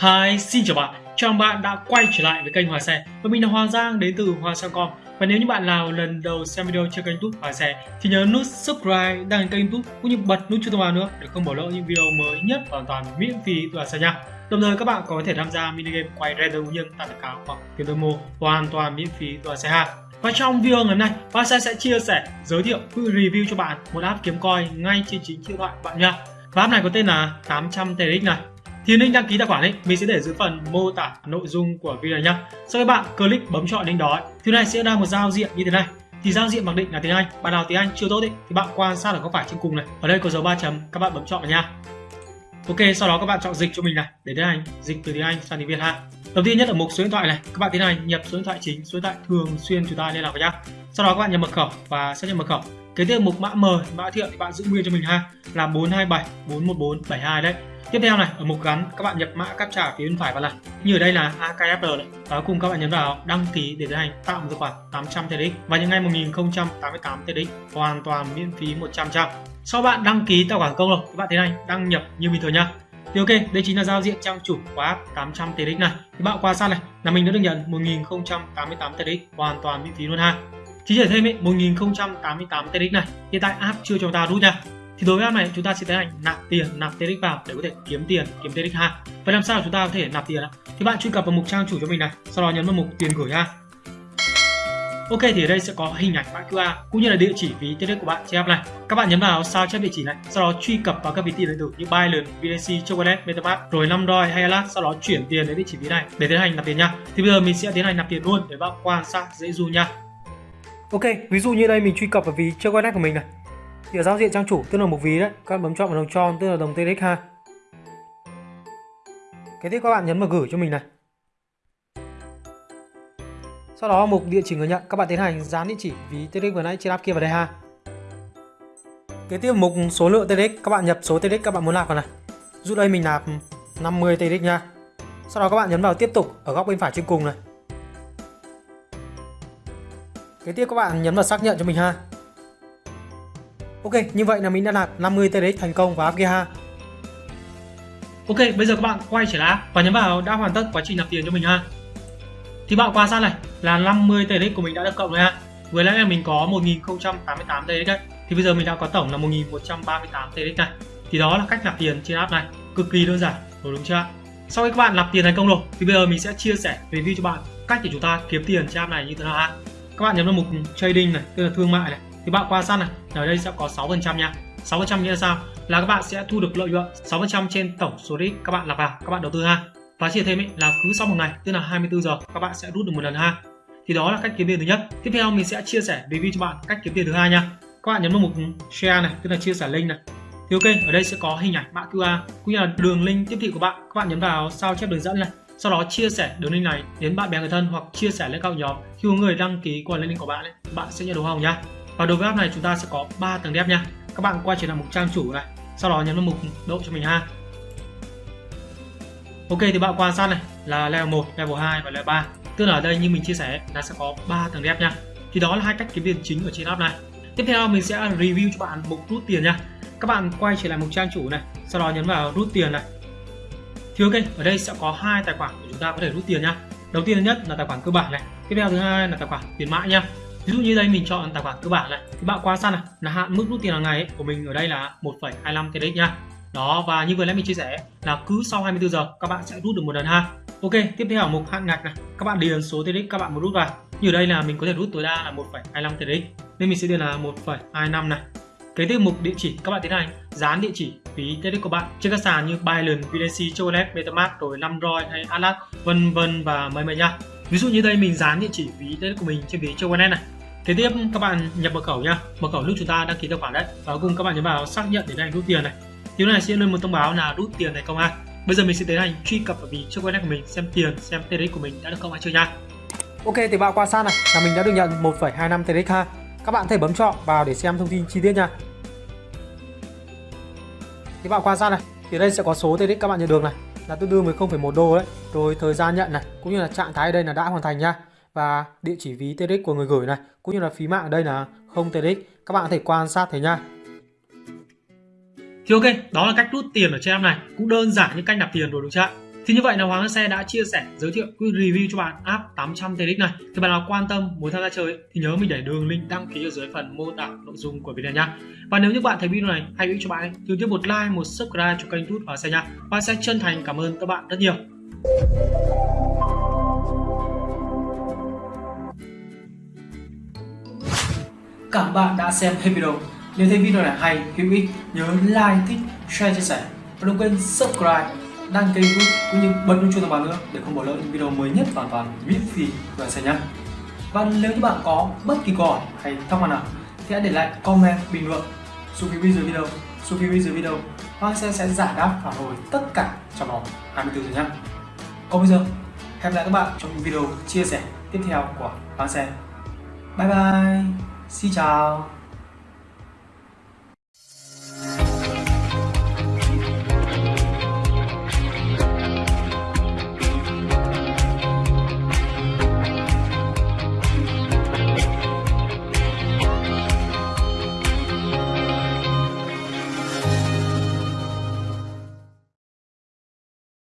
Hi, xin chào bạn. Chào mừng bạn đã quay trở lại với kênh Hòa Xe và mình là Hoàng Giang đến từ Hòa Xe Com. Và nếu như bạn nào lần đầu xem video trên kênh YouTube Hòa Xe thì nhớ nút subscribe, đăng kênh YouTube cũng như bật nút chuông thông báo nữa để không bỏ lỡ những video mới nhất hoàn toàn miễn phí từ Hòa Xe nha. Đồng thời các bạn có thể tham gia mini game quay random nhân tại đặc cáo hoặc tiền demo hoàn toàn miễn phí từ Hòa Xe ha. Và trong video ngày hôm nay, Hòa Xe sẽ chia sẻ, giới thiệu, review cho bạn một app kiếm coin ngay trên chính điện thoại bạn nha. Và app này có tên là 800 TRX này thì link đăng ký tài khoản ấy, mình sẽ để dưới phần mô tả nội dung của video này nhá. Sau khi bạn click bấm chọn link đó thì này sẽ ra một giao diện như thế này. Thì giao diện mặc định là tiếng Anh, bạn nào tiếng Anh chưa tốt ấy, thì bạn quan sát ở góc phải trên cùng này. Ở đây có dấu ba chấm, các bạn bấm chọn vào nha Ok, sau đó các bạn chọn dịch cho mình này, để tiến hành dịch từ tiếng Anh sang tiếng Việt ha. Đầu tiên nhất ở mục số điện thoại này, các bạn tiến hành nhập số điện thoại chính, số điện thoại thường xuyên chúng ta liên lạc với nhau sau đó các bạn nhập mật khẩu và xác nhận mật khẩu kế tiếp mục mã mời mã thiện thì bạn giữ nguyên cho mình ha là 427 414 72 đấy Tiếp theo này, ở mục gắn các bạn nhập mã captcha phía bên phải vào này. Như ở đây là akfl. này. Và cùng các bạn nhấn vào đăng ký để tiến hành tạo một tài khoản 800 TDX và những ngày 1088 TDX hoàn toàn miễn phí 100 trăm. Sau bạn đăng ký tài khoản công rồi, các bạn tiến hành đăng nhập như bình thường nhá. Thì ok, đây chính là giao diện trang chủ của app 800 TDX này. Thì bạn qua sát này là mình đã được nhận 1088 TDX hoàn toàn miễn phí luôn ha. Chỉ để thêm ấy, 1088 TRX này, hiện tại app chưa cho ta rút nha thì đối với app này chúng ta sẽ tiến hành nạp tiền nạp TRX vào để có thể kiếm tiền kiếm TRX ha vậy làm sao chúng ta có thể nạp tiền ạ thì bạn truy cập vào mục trang chủ cho mình này sau đó nhấn vào mục tiền gửi ha Ok thì ở đây sẽ có hình ảnh mã QR cũng như là địa chỉ ví TRX của bạn trên app này. Các bạn nhấn vào sao chép địa chỉ này, sau đó truy cập vào các ví tiền điện tử như Binance, BTC, Chocolate, MetaMask, rồi 5 roi hay Alas, sau đó chuyển tiền đến địa chỉ ví này để tiến hành nạp tiền nha. Thì bây giờ mình sẽ tiến hành nạp tiền luôn để bạn quan sát dễ du nha. Ok, ví dụ như đây mình truy cập vào ví Chocolate của mình này. Thì ở giao diện trang chủ tức là một ví đấy các bạn bấm chọn vào đồng tròn tức là đồng TRX ha. Cái tiếp các bạn nhấn vào gửi cho mình này. Sau đó mục địa chỉ người nhận các bạn tiến hành dán địa chỉ ví TRX vừa nãy trên app kia vào đây ha. Kế tiếp mục số lượng TRX các bạn nhập số TRX các bạn muốn nạp vào này. Dụ đây mình nạp 50 TRX nha. Sau đó các bạn nhấn vào tiếp tục ở góc bên phải trên cùng này kế tiếp các bạn nhấn vào xác nhận cho mình ha Ok, như vậy là mình đã nạp 50 TRX thành công vào app kia ha. Ok, bây giờ các bạn quay trở lại và nhấn vào đã hoàn tất quá trình nạp tiền cho mình ha. Thì bạn quan sát này là 50 TRX của mình đã được cộng rồi ha. Vừa nãy là mình có 1088 TRX đấy. Thì bây giờ mình đã có tổng là 1138 TRX này. Thì đó là cách nạp tiền trên app này, cực kỳ đơn giản, đúng chưa? Sau khi các bạn nạp tiền thành công rồi thì bây giờ mình sẽ chia sẻ review cho bạn cách để chúng ta kiếm tiền trên app này như thế nào ha. Các bạn nhấn vào mục trading này, tức là thương mại này. Thì bạn qua sát này ở đây sẽ có 6% nha. 6% nghĩa là sao? Là các bạn sẽ thu được lợi nhuận 6% trên tổng số đi các bạn nạp vào các bạn đầu tư ha. Và chia thêm ấy là cứ sau một ngày tức là 24 giờ các bạn sẽ rút được một lần ha. Thì đó là cách kiếm tiền thứ nhất. Tiếp theo mình sẽ chia sẻ review cho bạn cách kiếm tiền thứ hai nha. Các bạn nhấn vào mục share này tức là chia sẻ link này. Thì ok ở đây sẽ có hình ảnh mã QR cũng như là đường link tiếp thị của bạn. Các bạn nhấn vào sao chép đường dẫn này sau đó chia sẻ đường link này đến bạn bè người thân hoặc chia sẻ lên các nhóm khi có người đăng ký qua link của bạn ấy, bạn sẽ nhận được hồng nhá. Và đối với app này chúng ta sẽ có 3 tầng đẹp nha các bạn quay trở lại mục trang chủ này sau đó nhấn vào mục độ cho mình ha. Ok thì bạn quan sát này là level 1 level 2 và level 3 tức là ở đây như mình chia sẻ là sẽ có 3 tầng đẹp nha thì đó là hai cách kiếm tiền chính ở trên app này. Tiếp theo mình sẽ review cho bạn mục rút tiền nha các bạn quay trở lại mục trang chủ này sau đó nhấn vào rút tiền này thì ok ở đây sẽ có hai tài khoản để chúng ta có thể rút tiền nhá. đầu tiên nhất là tài khoản cơ bản này tiếp theo thứ hai là tài khoản tiền mãi nhá. ví dụ như đây mình chọn tài khoản cơ bản này thì bạn quan sát này là hạn mức rút tiền hàng ngày ấy, của mình ở đây là 1,25 TRX nhá. đó và như vừa nãy mình chia sẻ là cứ sau 24 giờ các bạn sẽ rút được một lần ha ok tiếp theo ở mục hạn ngạch này các bạn điền số TRX các bạn muốn rút vào như ở đây là mình có thể rút tối đa là 1,25 TRX nên mình sẽ điền là 1,25 này cái tiếp mục địa chỉ các bạn tiến hành dán địa chỉ ví TRX của bạn. Trên các sàn như Binance, BTC, Chocolate, MetaMask rồi 5 hay Atlas vân vân và mấy mấy nha ví dụ như đây mình dán địa chỉ ví TRX của mình trên ví Chocolate này. Kế tiếp các bạn nhập mật khẩu nha mật khẩu lúc chúng ta đăng ký tài khoản đấy. Và cuối cùng các bạn nhấn vào xác nhận để tiến hành rút tiền này. Điều này sẽ lên một thông báo là rút tiền thành công an. Bây giờ mình sẽ tiến hành truy cập vào ví trước của mình xem tiền, xem TRX của mình đã được công an chưa nha. Ok thì bạn quan sát này. Là mình đã được nhận 1,25 TRX ha. Các bạn có thể bấm chọn vào để xem thông tin chi tiết nha. Thì bạn quan sát này, thì đây sẽ có số TRX các bạn nhận được này là tương đương với 0,1 đô đấy. Rồi thời gian nhận này cũng như là trạng thái ở đây là đã hoàn thành nha và địa chỉ ví TRX của người gửi này cũng như là phí mạng ở đây là không TRX các bạn có thể quan sát thấy nha thì ok đó là cách rút tiền ở trên app này cũng đơn giản như cách nạp tiền rồi đúng chưa ạ? Thì như vậy là Hoàng Xe đã chia sẻ giới thiệu review cho bạn app 800 TX này. Thì bạn nào quan tâm muốn tham gia chơi thì nhớ mình để đường link đăng ký ở dưới phần mô tả nội dung của video nha. Và nếu như bạn thấy video này hay ý cho bạn thì tiếp một like, một subscribe cho kênh YouTube Hoàng Xe nha. Hoàng Xe chân thành cảm ơn các bạn rất nhiều. Cảm bạn đã xem hết video. Nếu thấy video này hay, hữu ích, nhớ like, thích, share, chia sẻ và đừng quên subscribe, đăng ký YouTube cũng như bật chuông thông báo nữa để không bỏ lỡ những video mới nhất hoàn toàn miễn phí của anh nhé. Và nếu như bạn có bất kỳ câu hỏi hay thắc mắc nào thì hãy để lại comment bình luận xuống phía bên dưới video, xuống phía bên dưới video Hoàng sẽ sẽ giải đáp phản hồi tất cả trong vòng 24 giờ nhé. Còn bây giờ, hẹn gặp lại các bạn trong những video chia sẻ tiếp theo của Hoàng Xe. Bye bye, xin chào.